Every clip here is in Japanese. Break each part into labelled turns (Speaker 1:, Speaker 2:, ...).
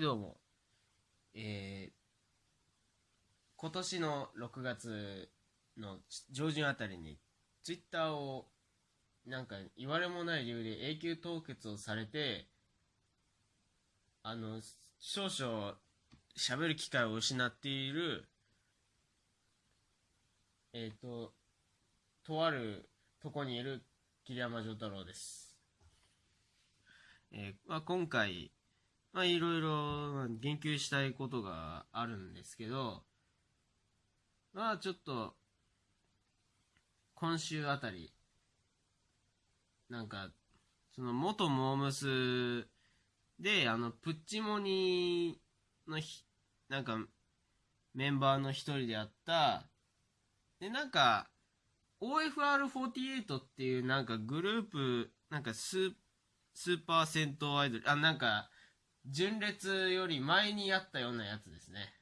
Speaker 1: どうも。えー、今年の6月の上旬あたりに、ツイッターを、なんか言われもない理由で永久凍結をされて、あの、少々喋る機会を失っている、えっ、ー、と、とあるとこにいる桐山丈太郎です。えー、まあ、今回、まあ、いろいろ言及したいことがあるんですけど、まあ、ちょっと、今週あたり、なんか、その元モームスで、あの、プッチモニーのひ、なんか、メンバーの一人であった、で、なんか、OFR48 っていうなんかグループ、なんかススーパー銭湯アイドル、あ、なんか、純烈より前にやったようなやつですね。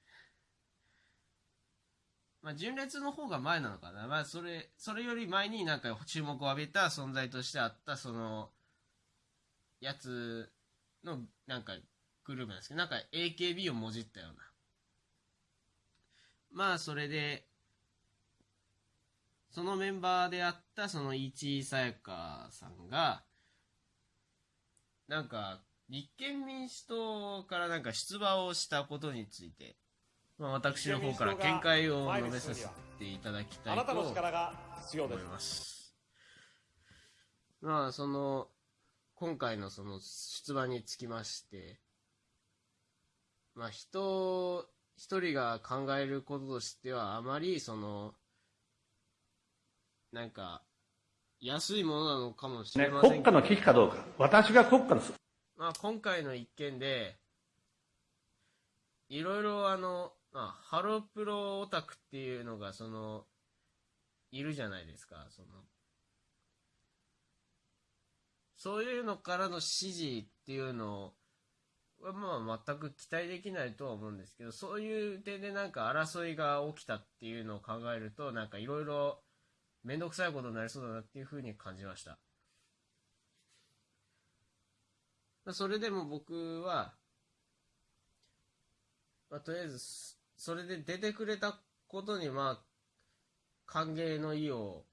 Speaker 1: まあ、純烈の方が前なのかな。まあ、それ、それより前になんか注目を浴びた存在としてあった、その、やつの、なんか、グループなんですけど、なんか AKB をもじったような。まあ、それで、そのメンバーであった、その、市井さやかさんが、なんか、立憲民主党からなんか出馬をしたことについて、まあ、私の方から見解を述べさせていただきたいと思います。まあ、その、今回のその出馬につきまして、まあ、人一人が考えることとしては、あまりその、なんか、安いものなのかもしれません
Speaker 2: けど、ね、国家の危機かどうか。私が国家の
Speaker 1: まあ、今回の一件で、いろいろあの、まあ、ハロプロオタクっていうのが、その、いるじゃないですか、その、そういうのからの指示っていうのは、まあ、全く期待できないとは思うんですけど、そういう点でなんか争いが起きたっていうのを考えると、なんかいろいろめんどくさいことになりそうだなっていうふうに感じました。それでも僕は、まあ、とりあえず、それで出てくれたことに、まあ、歓迎の意を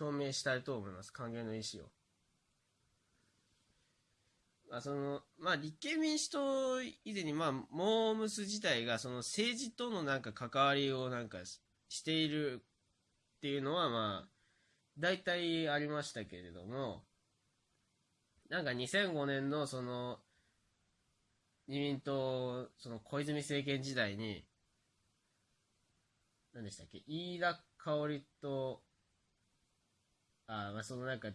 Speaker 1: 表明したいと思います。歓迎の意思を。まあ、その、まあ、立憲民主党以前に、まあ、モームス自体が、その政治とのなんか関わりをなんかしているっていうのは、まあ、大体ありましたけれども、なんか2005年のその、自民党、その小泉政権時代に、何でしたっけ、飯田香織と、あ、まあ、そのなんか、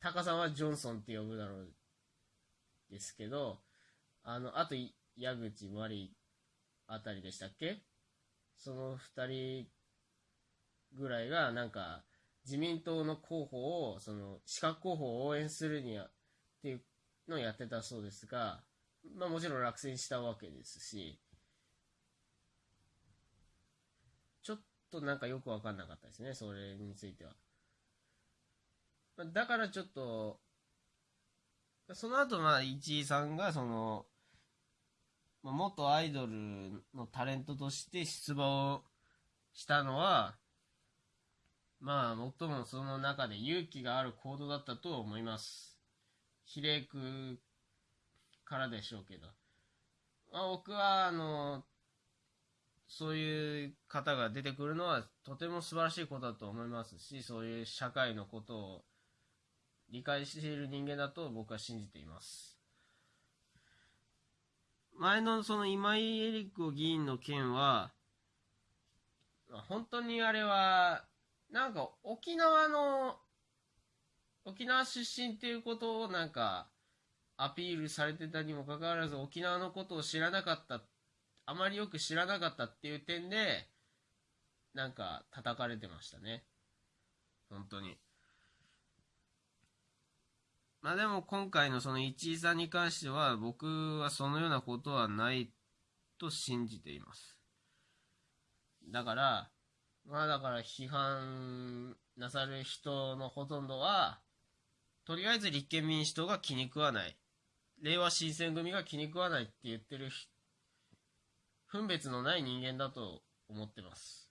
Speaker 1: タカさんはジョンソンって呼ぶだろうですけど、あの、あと、矢口真理あたりでしたっけ？その二人ぐらいが、なんか、自民党の候補を、その、資格候補を応援するには、っていうのをやってたそうですが、まあもちろん落選したわけですし、ちょっとなんかよくわかんなかったですね、それについては。だからちょっと、その後まあ、市井さんがその、元アイドルのタレントとして出馬をしたのは、まあ、最もその中で勇気がある行動だったと思います。比例区からでしょうけど、まあ、僕は、あの、そういう方が出てくるのはとても素晴らしいことだと思いますし、そういう社会のことを理解している人間だと僕は信じています。前のその今井絵理子議員の件は、本当にあれは、なんか沖縄の沖縄出身っていうことをなんかアピールされてたにもかかわらず沖縄のことを知らなかったあまりよく知らなかったっていう点でなんか叩かれてましたね。本当に。まあでも今回のその市井さんに関しては僕はそのようなことはないと信じています。だからまあだから批判なさる人のほとんどはとりあえず立憲民主党が気に食わない。令和新選組が気に食わないって言ってる分別のない人間だと思ってます。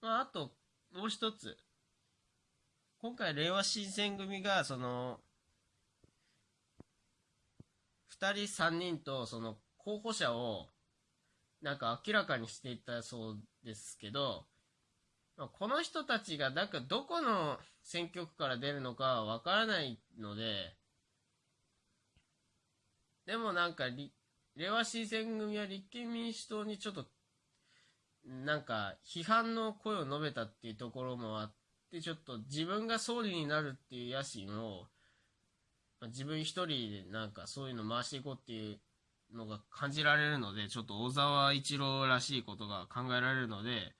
Speaker 1: まあ、あと、もう一つ。今回、令和新選組が、その、二人三人と、その、候補者を、なんか明らかにしていったそうですけど、この人たちが、なんかどこの選挙区から出るのかわからないので、でもなんかり、れわ新選組は立憲民主党にちょっと、なんか批判の声を述べたっていうところもあって、ちょっと自分が総理になるっていう野心を、まあ自分一人でなんかそういうの回していこうっていうのが感じられるので、ちょっと小沢一郎らしいことが考えられるので、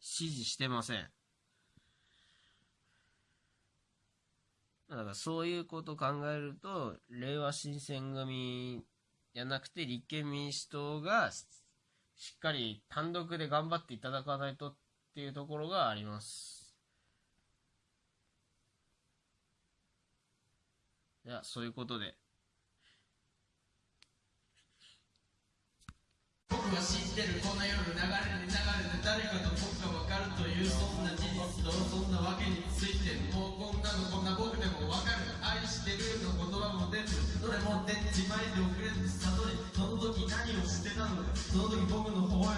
Speaker 1: 支持してません。だからそういうことを考えると、令和新選組じゃなくて立憲民主党がしっかり単独で頑張っていただかないとっていうところがあります。じゃあ、そういうことで。
Speaker 3: 僕は知ってるこの夜流れに流れてもうこんなのこんな僕でも分かる。愛してるの言葉も出ずどれも出ちまいで遅れず悟りその時何をしてたのか。その時僕の微笑ましく美しかっ